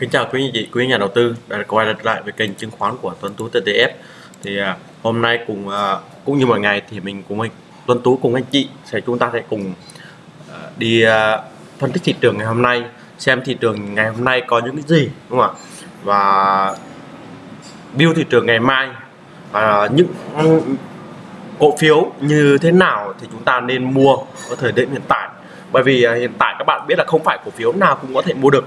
Kính chào quý anh chị, quý nhà đầu tư đã quay lại với kênh chứng khoán của Tuấn Tú TTF. Thì à, hôm nay cùng à, cũng như mọi ngày thì mình cùng anh Tuấn Tú cùng anh chị sẽ chúng ta sẽ cùng à, đi à, phân tích thị trường ngày hôm nay, xem thị trường ngày hôm nay có những cái gì đúng không ạ? Và view thị trường ngày mai và những cổ phiếu như thế nào thì chúng ta nên mua ở thời điểm hiện tại. Bởi vì à, hiện tại các bạn biết là không phải cổ phiếu nào cũng có thể mua được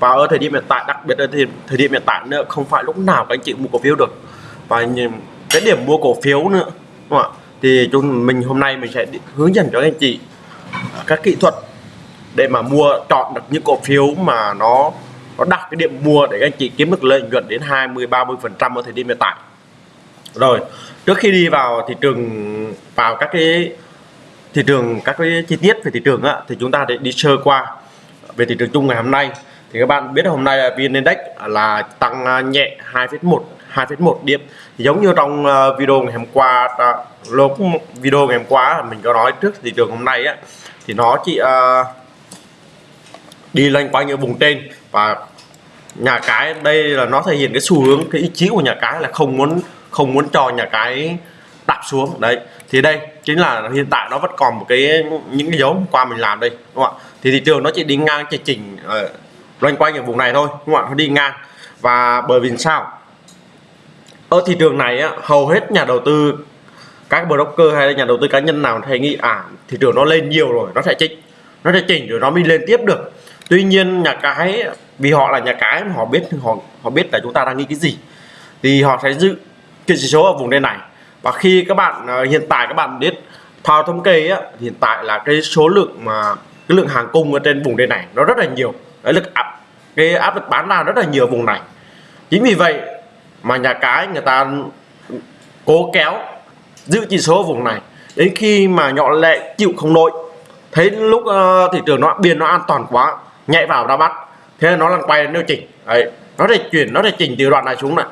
và ở thời điểm hiện tại đặc biệt là thời, thời điểm hiện tại nữa không phải lúc nào các anh chị mua cổ phiếu được. Và cái điểm mua cổ phiếu nữa đúng không ạ? Thì chúng mình hôm nay mình sẽ hướng dẫn cho anh chị các kỹ thuật để mà mua chọn được những cổ phiếu mà nó nó đặt cái điểm mua để các anh chị kiếm được lợi nhuận đến 20 30 phần trăm ở thời điểm hiện tại. Rồi trước khi đi vào thị trường vào các cái thị trường các cái chi tiết về thị trường á, thì chúng ta để đi sơ qua về thị trường chung ngày hôm nay thì các bạn biết hôm nay là VN Index là tăng à, nhẹ 2,1 2,1 điểm. Giống như trong à, video ngày hôm qua à, lúc video ngày hôm qua mình có nói trước thị trường hôm nay á thì nó chỉ uh, đi lên quanh ở vùng trên. Và nhà cái đây là nó thể hiện cái xu hướng cái ý chí của nhà cái là không muốn không muốn cho nhà cái đạp xuống. Đấy thì đây chính là hiện tại nó vẫn còn một cái những cái dấu qua mình làm đây đúng không ạ? Thì thị trường nó chỉ đi ngang chỉ chỉnh uh, loanh quanh ở vùng này thôi đúng không ạ? Nó đi ngang. Và bởi vì sao? Ở thị trường này á, hầu hết nhà đầu tư các broker hay là nhà đầu tư cá nhân nào hay nghĩ à thị trường nó lên nhiều rồi nó sẽ chỉnh nó sẽ chỉnh rồi nó mới lên tiếp được. Tuy nhiên nhà cái vì họ là nhà cái họ biết họ họ biết là chúng ta đang nghĩ cái gì thì họ sẽ giữ cái chỉ số ở vùng đây này. Và khi các bạn ờ, hiện tại các bạn biết thao thống kê á, hiện tại là cái số lượng mà cái lượng hàng cung ở trên vùng đây này nó rất là nhiều cái lực áp cái áp lực bán ra rất là nhiều vùng này. Chính vì vậy mà nhà cái người ta cố kéo giữ chỉ số vùng này. Đến khi mà nhỏ lệ chịu không nổi thấy lúc uh, thị trường nó biên nó an toàn quá nhảy vào ra bắt thế là nó lăn quay điều chỉnh. Đấy nó để chuyển nó để chỉnh từ đoạn này xuống này.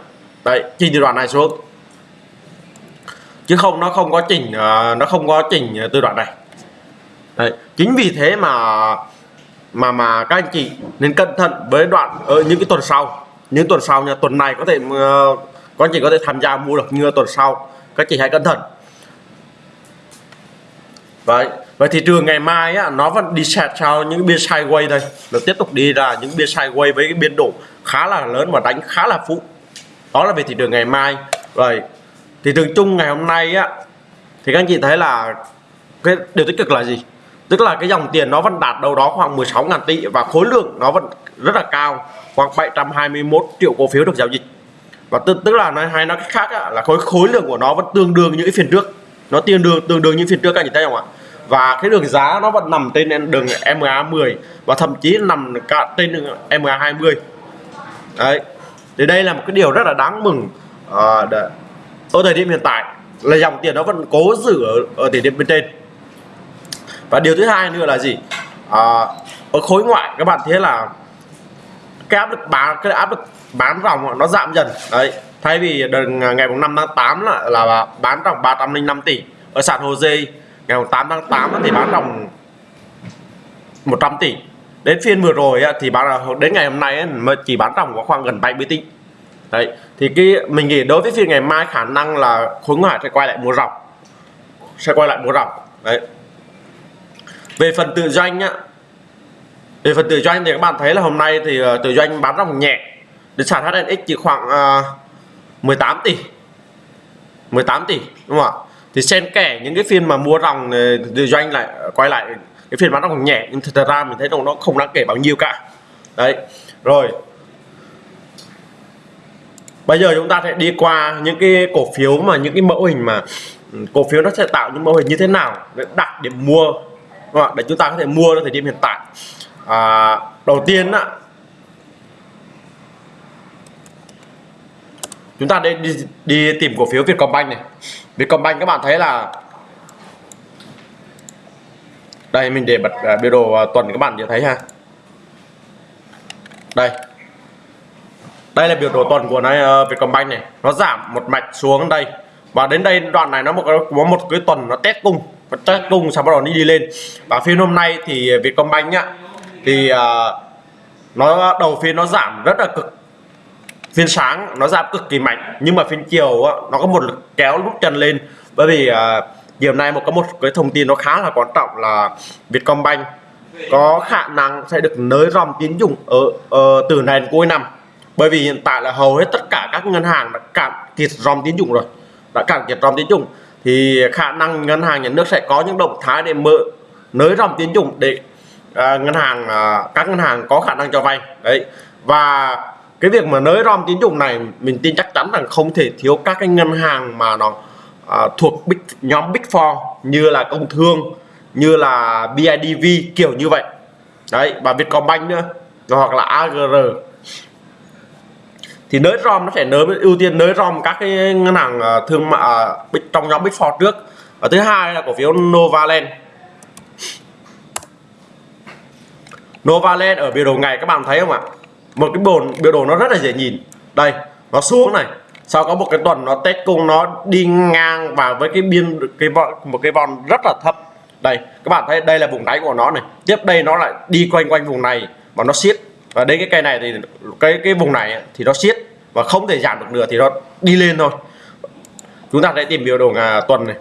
Đấy chỉnh từ đoạn này xuống. Chứ không nó không có chỉnh uh, nó không có chỉnh từ đoạn này. Đấy chính vì thế mà mà mà các anh chị nên cẩn thận với đoạn ở những cái tuần sau. Những tuần sau nha tuần này có thể ờ, uh, các anh chị có thể tham gia mua được như tuần sau. Các chị hãy cẩn thận. Vậy và thị trường ngày mai á, nó vẫn đi sạt sau những biên sideways đây. Nó tiếp tục đi ra những biên sideways với cái biên độ khá là lớn và đánh khá là phụ. Đó là về thị trường ngày mai. Rồi thị trường chung ngày hôm nay á thì các anh chị thấy là cái điều tích cực là gì? Tức là cái dòng tiền nó vẫn đạt đâu đó khoảng 16.000 tỷ và khối lượng nó vẫn rất là cao khoảng 721 triệu cổ phiếu được giao dịch. Và tức, tức là nói hay nói cách khác á, là khối khối lượng của nó vẫn tương đương những phiên trước. Nó tương đương tương đương những phiên trước các anh thấy không ạ? Và cái đường giá nó vẫn nằm trên đường MA 10 và thậm chí nằm cả trên đường MA 20 đấy thì đây là một cái điều rất là đáng mừng à, ở thời điểm hiện tại là dòng tiền nó vẫn cố giữ ở, ở thời điểm bên trên và điều thứ hai nữa là gì? À, ở khối ngoại các bạn thấy là cái áp lực bán cái áp lực bán ròng nó giảm dần. Đấy thay vì đợt à, ngày 5 tháng 8 là, là bán ròng 305 tỷ. Ở sàn Hồ Dê ngày 8 tháng 8 thì bán ròng 100 tỷ. Đến phiên vừa rồi thì bán đến ngày hôm nay mà chỉ bán ròng có khoảng gần 70 tỷ. Đấy thì cái mình nghĩ đối với phiên ngày mai khả năng là khối ngoại sẽ quay lại mua ròng sẽ quay lại mua ròng đấy về phần tự doanh á về phần tự doanh thì các bạn thấy là hôm nay thì ờ, tự doanh bán ròng nhẹ. Đến sàn HNX chỉ khoảng ờ, uh, 18 tỷ. 18 tỷ đúng không ạ? Thì xen kẽ những cái phiên mà mua ròng ờ, tự doanh lại quay lại cái phiên bán ròng nhẹ. Nhưng thật ra mình thấy rằng nó không đáng kể bao nhiêu cả. Đấy rồi. Bây giờ chúng ta sẽ đi qua những cái cổ phiếu mà những cái mẫu hình mà ừ, cổ phiếu nó sẽ tạo những mẫu hình như thế nào để đặt điểm mua. Vâng để chúng ta có thể mua ở thời điểm hiện tại. À, đầu tiên á chúng ta đi, đi đi tìm cổ phiếu Vietcombank này. Vietcombank các bạn thấy là đây mình để bật uh, biểu đồ uh, tuần các bạn để thấy ha. Đây. Đây là biểu đồ tuần của này uh, Vietcombank này. Nó giảm một mạch xuống đây. Và đến đây đoạn này nó một có một cái tuần nó test cung nó cùng sau bắt đầu đi đi lên. Và phiên hôm nay thì Vietcombank nhá thì uh, nó đầu phiên nó giảm rất là cực. Phiên sáng nó giảm cực kỳ mạnh nhưng mà phiên chiều á, nó có một lực kéo lúc chân lên. Bởi vì à, uh, chiều nay một có một cái thông tin nó khá là quan trọng là Vietcombank có khả năng sẽ được nới ròng tín dụng ở, ở từ này đến cuối năm. Bởi vì hiện tại là hầu hết tất cả các ngân hàng đã cạn kiệt ròng tín dụng rồi đã cạn kiệt ròng tín dụng thì khả năng ngân hàng nhà nước sẽ có những động thái để mở nới dòng tín dụng để à, ngân hàng à, các ngân hàng có khả năng cho vay. Đấy. Và cái việc mà nới rom tín dụng này mình tin chắc chắn rằng không thể thiếu các cái ngân hàng mà nó à, thuộc big, nhóm big four như là công thương như là BIDV kiểu như vậy. Đấy và Vietcombank nữa hoặc là AGR thì nới rom nó sẽ nới, ưu tiên nới rom các cái ngân hàng à, thương mại à, trong nhóm big four trước. Và thứ hai là cổ phiếu Novaland. Novaland ở biểu đồ ngày, các bạn thấy không ạ? Một cái bồn, biểu đồ nó rất là dễ nhìn. Đây, nó xuống này. Sau có một cái tuần nó test cung, nó đi ngang vào với cái biên, cái một cái vòn rất là thấp. Đây, các bạn thấy đây là vùng đáy của nó này. Tiếp đây nó lại đi quanh quanh vùng này và nó siết và đến cái cây này thì cái cái vùng này thì nó siết và không thể giảm được nữa thì nó đi lên thôi. Chúng ta sẽ tìm biểu đồ ngà tuần này.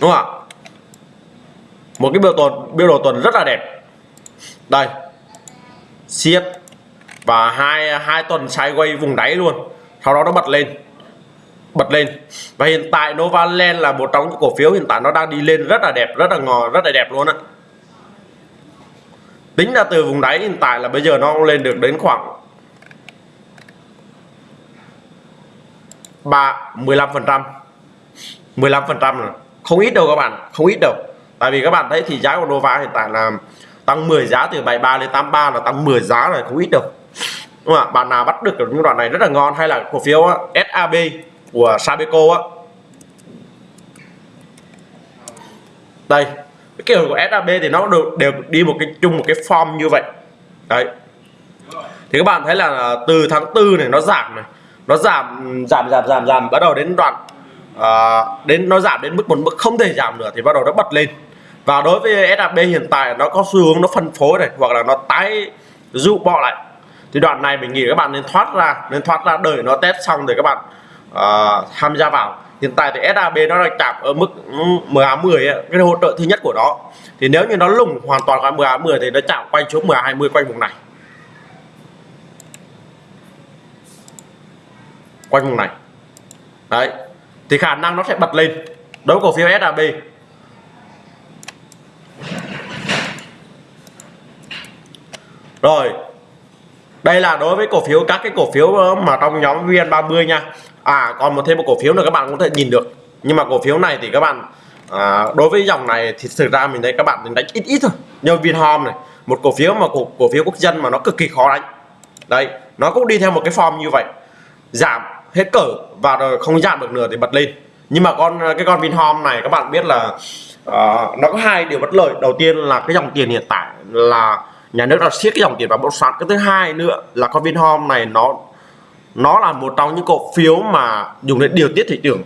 Đúng không ạ? Một cái biểu tuần, biểu đồ tuần rất là đẹp. Đây. Siết và hai hai tuần sideways vùng đáy luôn. Sau đó nó bật lên. Bật lên. Và hiện tại Novaland là một trong những cổ phiếu hiện tại nó đang đi lên rất là đẹp, rất là ngò, rất là đẹp luôn ạ tính ra từ vùng đáy hiện tại là bây giờ nó lên được đến khoảng 3 15 phần trăm. 15 phần trăm không ít đâu các bạn, không ít đâu. Tại vì các bạn thấy thì giá của Nova hiện tại là tăng 10 giá từ 73 lên 83 là tăng 10 giá rồi, không ít đâu. Đúng không ạ? Bạn nào bắt được những đoạn này rất là ngon, hay là cổ phiếu SAB của Sabeco á. Đây cái kiểu của SAB thì nó đều, đều đi một cái chung một cái form như vậy. Đấy. Thì các bạn thấy là à, từ tháng tư này nó giảm này. Nó giảm giảm giảm giảm giảm bắt đầu đến đoạn à, đến nó giảm đến mức một mức không thể giảm nữa thì bắt đầu nó bật lên. Và đối với SAB hiện tại nó có xu hướng nó phân phối này hoặc là nó tái dụ bọ lại. Thì đoạn này mình nghĩ các bạn nên thoát ra nên thoát ra đợi nó test xong rồi các bạn uh, tham gia vào hiện tại thì SAB nó đang chạm ở mức ừ, MA 10 ấy, cái hỗ trợ thứ nhất của nó. Thì nếu như nó lùng hoàn toàn qua MA 10 thì nó chạm quanh xuống MA 20 quanh vùng này. Quanh vùng này. Đấy. Thì khả năng nó sẽ bật lên. Đối với cổ phiếu SAB rồi. Đây là đối với cổ phiếu các cái cổ phiếu ờ, mà trong nhóm VN30 nha à còn một thêm một cổ phiếu nữa các bạn cũng thể nhìn được. Nhưng mà cổ phiếu này thì các bạn à, đối với dòng này thì thực ra mình thấy các bạn đánh ít ít thôi. Như Vinhome này một cổ phiếu mà cổ, cổ phiếu quốc dân mà nó cực kỳ khó đánh. Đây nó cũng đi theo một cái form như vậy. Giảm hết cỡ và rồi không giảm được nữa thì bật lên. Nhưng mà con cái con Vinhome này các bạn biết là uh, nó có hai điều bất lợi. Đầu tiên là cái dòng tiền hiện tại là nhà nước đã siết cái dòng tiền vào bất sản cái thứ hai nữa là con Vinhome này nó nó là một trong những cổ phiếu mà dùng để điều tiết thị trường,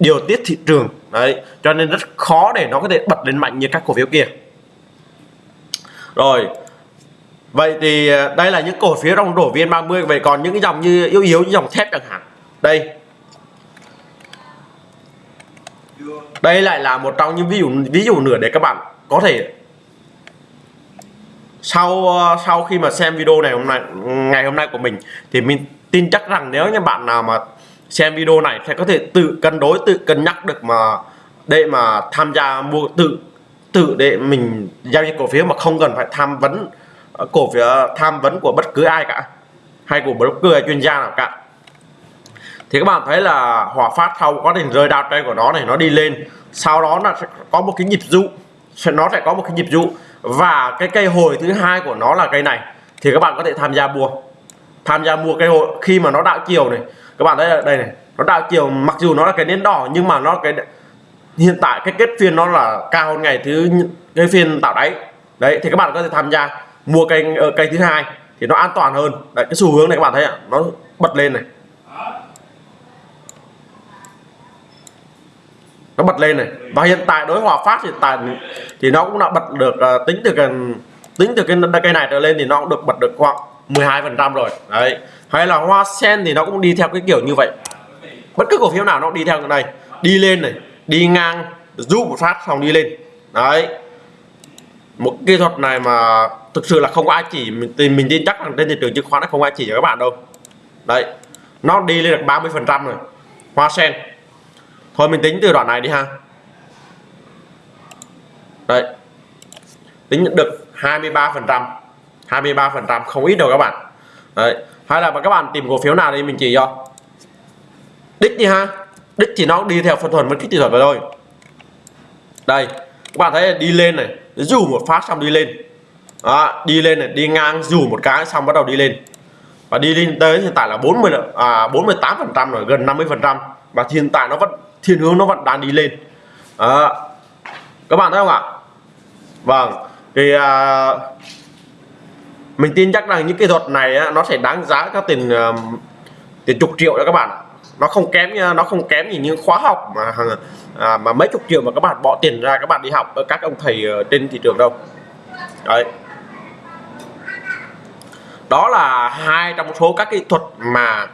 điều tiết thị trường. Đấy, cho nên rất khó để nó có thể bật lên mạnh như các cổ phiếu kia. Rồi, vậy thì à, đây là những cổ phiếu trong đổ viên 30 vậy còn những cái dòng như, yếu yếu như dòng thép chẳng hạn. Đây. Đây lại là một trong những ví dụ ví dụ nữa để các bạn có thể sau à, sau khi mà xem video này hôm nay, ngày hôm nay của mình, thì mình tin chắc rằng nếu như bạn nào mà xem video này sẽ có thể tự cân đối, tự cân nhắc được mà để mà tham gia mua tự tự để mình giao dịch cổ phiếu mà không cần phải tham vấn ờ, cổ phiếu ờ, tham vấn của bất cứ ai cả, hay của bất cứ chuyên gia nào cả. Thì các bạn thấy là hỏa phát sau quá trình rơi đao trên của nó này, nó đi lên, sau đó là sẽ có một cái nhịp dụ nó sẽ có một cái nhịp dụ và cái cây hồi thứ hai của nó là cây này, thì các bạn có thể tham gia mua tham gia mua cây hội khi mà nó đạo chiều này. Các bạn thấy đây này nó đạo chiều mặc dù nó là cái nến đỏ nhưng mà nó cái hiện tại cái kết phiên nó là cao hơn ngày thứ cái phiên tạo đáy. Đấy thì các bạn có thể tham gia mua cây cây ờ, thứ hai thì nó an toàn hơn. Đấy cái xu hướng này các bạn thấy ạ nó bật lên này. Nó bật lên này. Và hiện tại đối hòa phát hiện tại thì nó cũng đã bật được uh, tính từ cái tính từ cái cây này trở lên thì nó cũng được bật được khoảng 12 phần trăm rồi. Đấy. Hay là hoa sen thì nó cũng đi theo cái kiểu như vậy. Bất cứ cổ phiếu nào nó đi theo cái này. Đi lên này, đi ngang, giúp một phát xong đi lên. Đấy. Một kỹ thuật này mà thực sự là không có ai chỉ mình mình tin chắc rằng trên thị trường chứng khoán nó không ai chỉ cho các bạn đâu. Đấy. Nó đi lên được 30 phần trăm rồi. Hoa sen. Thôi mình tính từ đoạn này đi ha. Đấy. Tính được 23 phần trăm. 23 phần trăm không ít đâu các bạn. Đấy hay là các bạn tìm cổ phiếu nào đi mình chỉ cho. Đích đi ha. Đích chỉ nó đi theo phân thuần với tích kỹ thuật vậy thôi. Đây các bạn thấy đi lên này dù một phát xong đi lên. Đó, đi lên này đi ngang dù một cái xong bắt đầu đi lên. Và đi lên tới hiện tại là 40 à 48 phần trăm rồi gần 50 phần trăm. Và hiện tại nó vẫn thiên hướng nó vẫn đang đi lên. Đó. các bạn thấy không ạ? Vâng thì à, mình tin chắc rằng những cái thuật này á, nó sẽ đáng giá các tiền uh, tiền chục triệu đó các bạn nó không kém nó không kém gì những khóa học mà à, mà mấy chục triệu mà các bạn bỏ tiền ra các bạn đi học ở các ông thầy trên thị trường đâu. Đấy. Đó là hai trong số các kỹ thuật mà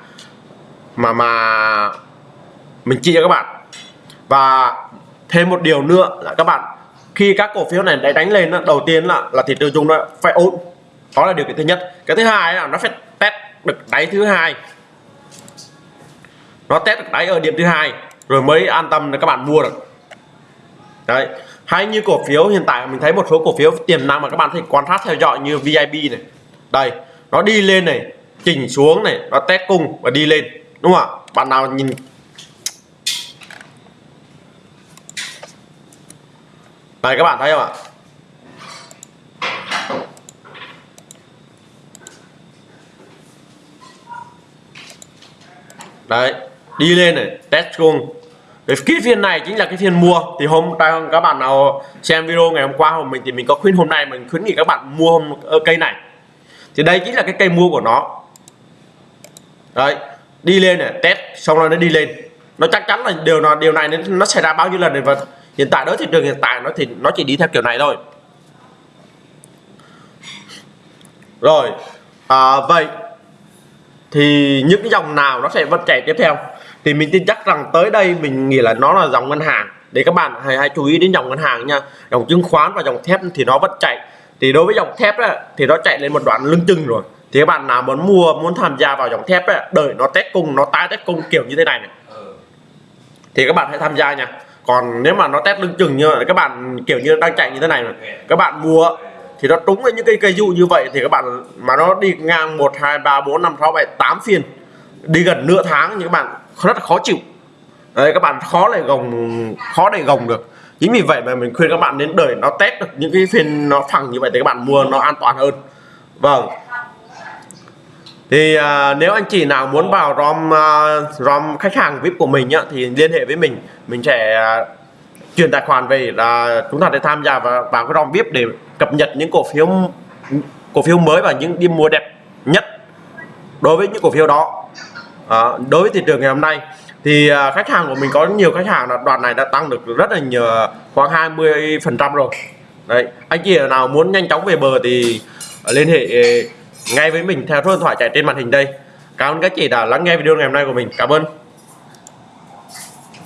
mà mà mình chia cho các bạn. Và thêm một điều nữa là các bạn khi các cổ phiếu này đánh lên đầu tiên là là thị trường chung nó phải ổn đó là điều kiện thứ nhất. Cái thứ hai là nó phải test được đáy thứ hai. Nó test được đáy ở điểm thứ hai, rồi mới an tâm để các bạn mua được. Đấy. Hay như cổ phiếu, hiện tại mình thấy một số cổ phiếu tiềm năng mà các bạn thể quan sát theo dõi như VIP này. Đây, nó đi lên này, chỉnh xuống này, nó test cung và đi lên, đúng không ạ? Bạn nào nhìn? Đây các bạn thấy không ạ? Đấy đi lên này test cung cái phiên này chính là cái phiên mua. Thì hôm các bạn nào xem video ngày hôm qua hôm mình thì mình có khuyên hôm nay mình khuyến nghị các bạn mua hôm, ờ, cây này. Thì đây chính là cái cây mua của nó. Đấy đi lên này test xong rồi nó đi lên. Nó chắc chắn là điều nào điều này nó xảy ra bao nhiêu lần này và hiện tại đó thị trường hiện tại nó thì nó chỉ đi theo kiểu này thôi. Rồi à, vậy thì những cái dòng nào nó sẽ vẫn chạy tiếp theo? Thì mình tin chắc rằng tới đây mình nghĩ là nó là dòng ngân hàng. Để các bạn hãy, hãy chú ý đến dòng ngân hàng nha. Dòng chứng khoán và dòng thép thì nó vẫn chạy. Thì đối với dòng thép ấy, thì nó chạy lên một đoạn lưng chừng rồi. Thì các bạn nào muốn mua muốn tham gia vào dòng thép ấy, đợi nó test cung nó tái test cung kiểu như thế này này. Thì các bạn hãy tham gia nha. Còn nếu mà nó test lưng chừng như các bạn kiểu như đang chạy như thế này, này các bạn mua thì nó trúng với những cái cây dụ như vậy thì các bạn mà nó đi ngang 1 2 3 4 5 6 7 8 phiên đi gần nửa tháng thì các bạn rất là khó chịu. Đấy các bạn khó để gồng khó để gồng được. Chính vì vậy mà mình khuyên các bạn đến đợi nó test được những cái phiên nó phẳng như vậy thì các bạn mua nó an toàn hơn. Vâng. Thì à, nếu anh chị nào muốn vào rom uh, rom khách hàng vip của mình nhá thì liên hệ với mình. Mình sẽ uh, chuyển tài khoản về là chúng ta sẽ tham gia vào, vào cái dòng vip để cập nhật những cổ phiếu cổ phiếu mới và những điểm mua đẹp nhất đối với những cổ phiếu đó. À, đối với thị trường ngày hôm nay thì à, khách hàng của mình có nhiều khách hàng là đoàn này đã tăng được rất là nhiều à, khoảng 20 phần trăm rồi. Đấy anh chị nào muốn nhanh chóng về bờ thì liên hệ à, ngay với mình theo số điện thoại chạy trên màn hình đây. Cảm ơn các chị đã lắng nghe video ngày hôm nay của mình. Cảm ơn.